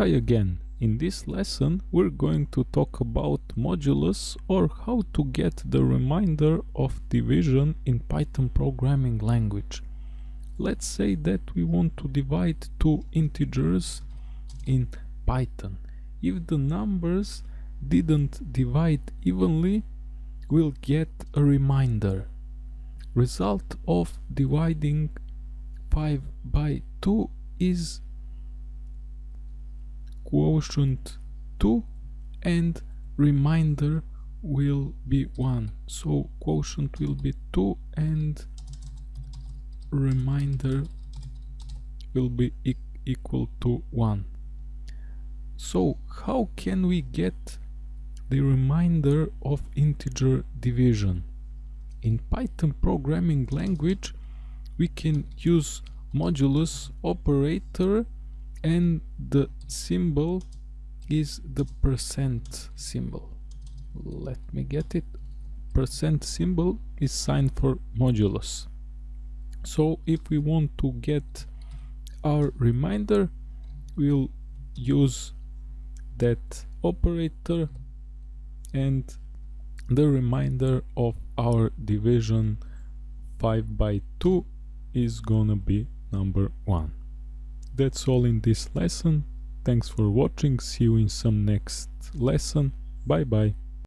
Hi again. In this lesson we're going to talk about modulus or how to get the reminder of division in Python programming language. Let's say that we want to divide two integers in Python. If the numbers didn't divide evenly, we'll get a reminder. Result of dividing 5 by 2 is quotient 2 and remainder will be 1 so quotient will be 2 and remainder will be e equal to 1 so how can we get the remainder of integer division? In python programming language we can use modulus operator and the symbol is the percent symbol. Let me get it. Percent symbol is signed for modulus. So if we want to get our reminder we'll use that operator and the reminder of our division 5 by 2 is gonna be number 1 that's all in this lesson. Thanks for watching. See you in some next lesson. Bye bye.